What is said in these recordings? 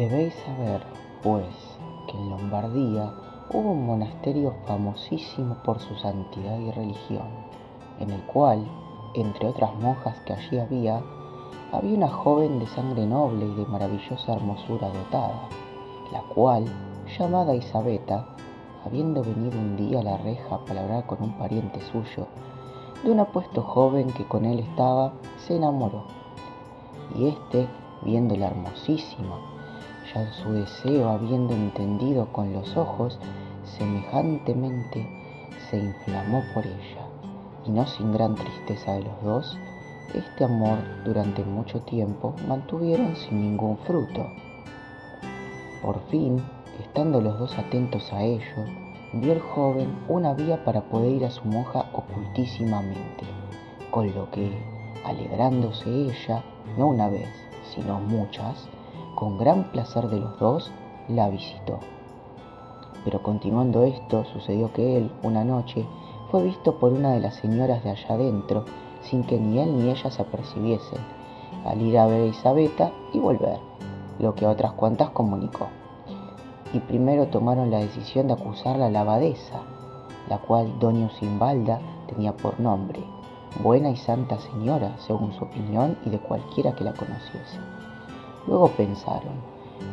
Debéis saber, pues, que en Lombardía hubo un monasterio famosísimo por su santidad y religión, en el cual, entre otras monjas que allí había, había una joven de sangre noble y de maravillosa hermosura dotada, la cual, llamada Isabeta, habiendo venido un día a la reja para hablar con un pariente suyo, de un apuesto joven que con él estaba, se enamoró. Y éste, viéndola hermosísima, ya su deseo habiendo entendido con los ojos, semejantemente se inflamó por ella, y no sin gran tristeza de los dos, este amor durante mucho tiempo mantuvieron sin ningún fruto. Por fin, estando los dos atentos a ello, vio el joven una vía para poder ir a su monja ocultísimamente, con lo que, alegrándose ella, no una vez, sino muchas, con gran placer de los dos, la visitó. Pero continuando esto, sucedió que él, una noche, fue visto por una de las señoras de allá adentro, sin que ni él ni ella se apercibiesen, al ir a ver a Isabeta y volver, lo que a otras cuantas comunicó. Y primero tomaron la decisión de acusarla a la abadesa, la cual doña Simbalda tenía por nombre, buena y santa señora, según su opinión y de cualquiera que la conociese. Luego pensaron,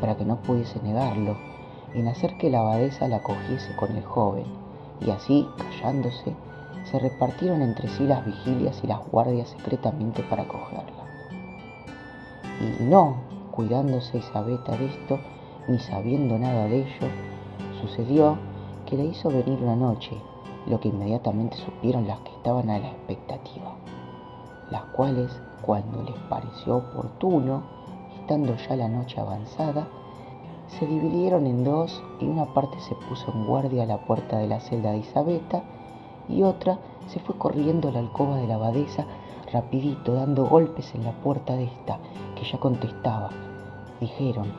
para que no pudiese negarlo, en hacer que la abadesa la cogiese con el joven, y así, callándose, se repartieron entre sí las vigilias y las guardias secretamente para cogerla. Y no, cuidándose Isabeta de esto, ni sabiendo nada de ello, sucedió que le hizo venir una noche, lo que inmediatamente supieron las que estaban a la expectativa, las cuales, cuando les pareció oportuno, estando ya la noche avanzada, se dividieron en dos y una parte se puso en guardia a la puerta de la celda de Isabeta y otra se fue corriendo a la alcoba de la abadesa rapidito, dando golpes en la puerta de esta, que ya contestaba. Dijeron,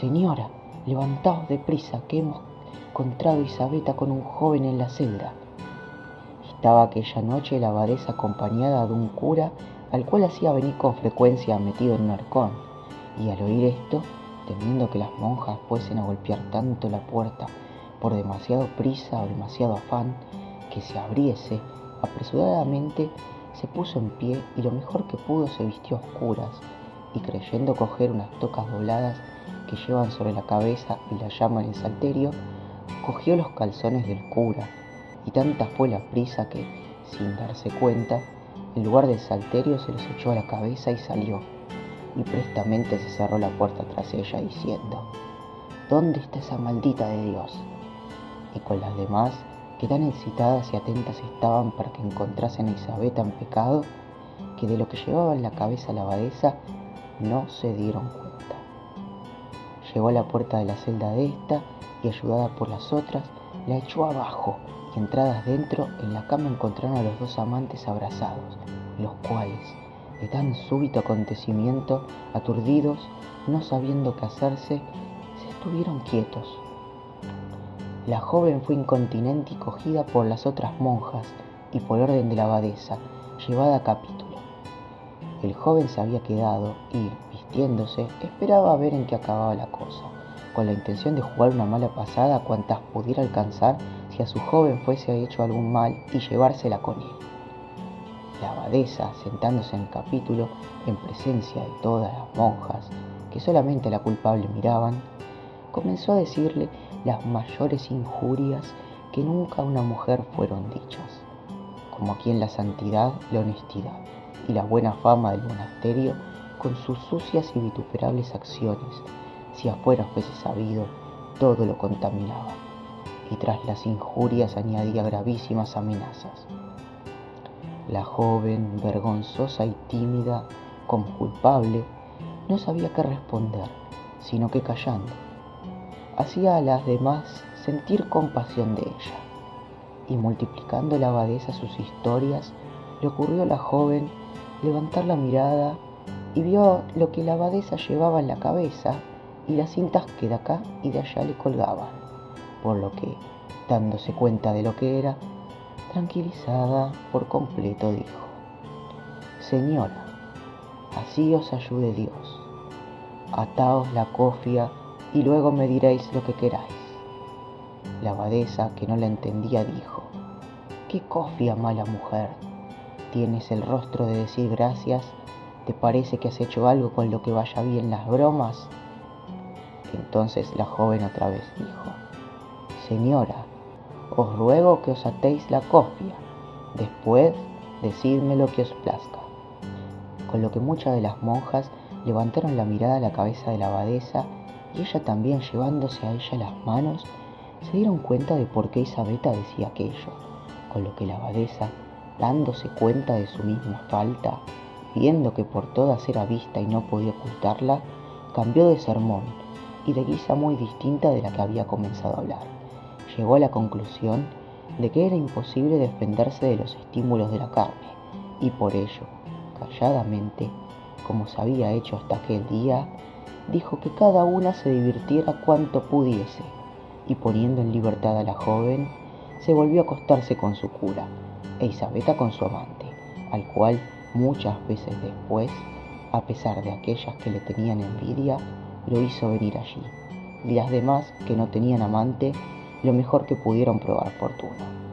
Señora, levantaos deprisa, que hemos encontrado Isabeta con un joven en la celda. Estaba aquella noche la abadesa acompañada de un cura al cual hacía venir con frecuencia metido en un arcón, y al oír esto, temiendo que las monjas fuesen a golpear tanto la puerta por demasiado prisa o demasiado afán, que se abriese, apresuradamente se puso en pie y lo mejor que pudo se vistió a oscuras, y creyendo coger unas tocas dobladas que llevan sobre la cabeza y la llaman en salterio, cogió los calzones del cura, y tanta fue la prisa que, sin darse cuenta, en lugar del salterio se los echó a la cabeza y salió, y prestamente se cerró la puerta tras ella diciendo, ¿Dónde está esa maldita de Dios? Y con las demás, que tan excitadas y atentas estaban para que encontrasen a Isabeta en pecado, que de lo que llevaba en la cabeza la abadesa no se dieron cuenta. Llegó a la puerta de la celda de esta y ayudada por las otras, la echó abajo entradas dentro en la cama encontraron a los dos amantes abrazados, los cuales, de tan súbito acontecimiento, aturdidos, no sabiendo qué hacerse, se estuvieron quietos. La joven fue incontinente y cogida por las otras monjas y por orden de la abadesa, llevada a capítulo. El joven se había quedado y, vistiéndose, esperaba a ver en qué acababa la cosa, con la intención de jugar una mala pasada cuantas pudiera alcanzar si a su joven fuese hecho algún mal y llevársela con él. La abadesa, sentándose en el capítulo, en presencia de todas las monjas, que solamente la culpable miraban, comenzó a decirle las mayores injurias que nunca a una mujer fueron dichas, como aquí en la santidad, la honestidad y la buena fama del monasterio con sus sucias y vituperables acciones, si afuera fuese sabido, todo lo contaminaba, y tras las injurias añadía gravísimas amenazas. La joven, vergonzosa y tímida, como culpable, no sabía qué responder, sino que callando, hacía a las demás sentir compasión de ella. Y multiplicando la abadesa sus historias, le ocurrió a la joven levantar la mirada y vio lo que la abadesa llevaba en la cabeza y las cintas que de acá y de allá le colgaban, por lo que, dándose cuenta de lo que era, tranquilizada por completo dijo, Señora, así os ayude Dios. ataos la cofia y luego me diréis lo que queráis. La abadesa, que no la entendía, dijo, ¿qué cofia, mala mujer? Tienes el rostro de decir gracias, ¿te parece que has hecho algo con lo que vaya bien las bromas? Entonces la joven otra vez dijo, Señora, os ruego que os atéis la cofia, después decidme lo que os plazca. Con lo que muchas de las monjas levantaron la mirada a la cabeza de la abadesa y ella también llevándose a ella las manos, se dieron cuenta de por qué Isabeta decía aquello, con lo que la abadesa, dándose cuenta de su misma falta, viendo que por todas era vista y no podía ocultarla, cambió de sermón y de guisa muy distinta de la que había comenzado a hablar. Llegó a la conclusión de que era imposible defenderse de los estímulos de la carne y por ello, calladamente, como se había hecho hasta aquel día, dijo que cada una se divirtiera cuanto pudiese y poniendo en libertad a la joven, se volvió a acostarse con su cura e Isabeta con su amante, al cual muchas veces después, a pesar de aquellas que le tenían envidia, lo hizo venir allí, y las demás que no tenían amante, lo mejor que pudieron probar fortuna.